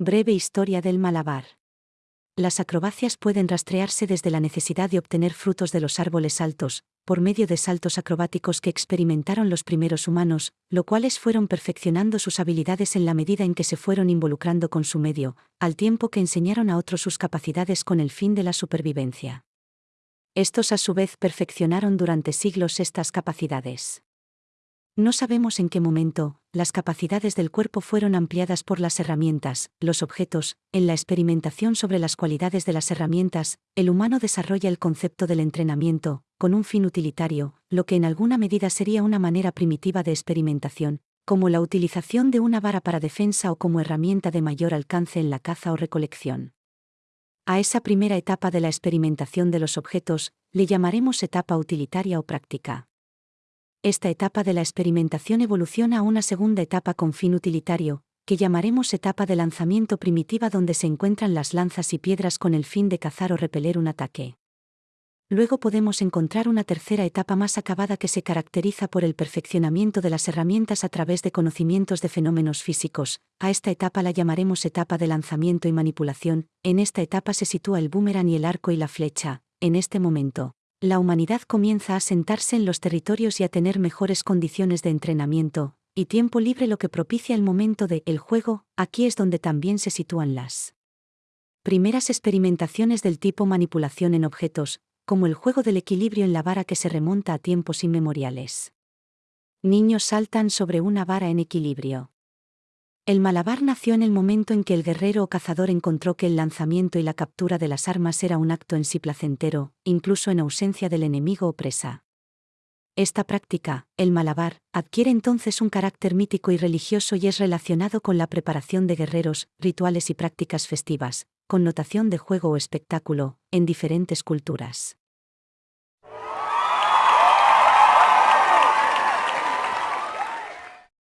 Breve historia del malabar. Las acrobacias pueden rastrearse desde la necesidad de obtener frutos de los árboles altos, por medio de saltos acrobáticos que experimentaron los primeros humanos, lo cuales fueron perfeccionando sus habilidades en la medida en que se fueron involucrando con su medio, al tiempo que enseñaron a otros sus capacidades con el fin de la supervivencia. Estos a su vez perfeccionaron durante siglos estas capacidades. No sabemos en qué momento, las capacidades del cuerpo fueron ampliadas por las herramientas, los objetos, en la experimentación sobre las cualidades de las herramientas, el humano desarrolla el concepto del entrenamiento, con un fin utilitario, lo que en alguna medida sería una manera primitiva de experimentación, como la utilización de una vara para defensa o como herramienta de mayor alcance en la caza o recolección. A esa primera etapa de la experimentación de los objetos, le llamaremos etapa utilitaria o práctica. Esta etapa de la experimentación evoluciona a una segunda etapa con fin utilitario, que llamaremos etapa de lanzamiento primitiva donde se encuentran las lanzas y piedras con el fin de cazar o repeler un ataque. Luego podemos encontrar una tercera etapa más acabada que se caracteriza por el perfeccionamiento de las herramientas a través de conocimientos de fenómenos físicos. A esta etapa la llamaremos etapa de lanzamiento y manipulación. En esta etapa se sitúa el boomerang y el arco y la flecha. En este momento, la humanidad comienza a sentarse en los territorios y a tener mejores condiciones de entrenamiento, y tiempo libre lo que propicia el momento de el juego, aquí es donde también se sitúan las primeras experimentaciones del tipo manipulación en objetos, como el juego del equilibrio en la vara que se remonta a tiempos inmemoriales. Niños saltan sobre una vara en equilibrio. El malabar nació en el momento en que el guerrero o cazador encontró que el lanzamiento y la captura de las armas era un acto en sí placentero, incluso en ausencia del enemigo o presa. Esta práctica, el malabar, adquiere entonces un carácter mítico y religioso y es relacionado con la preparación de guerreros, rituales y prácticas festivas, con notación de juego o espectáculo, en diferentes culturas.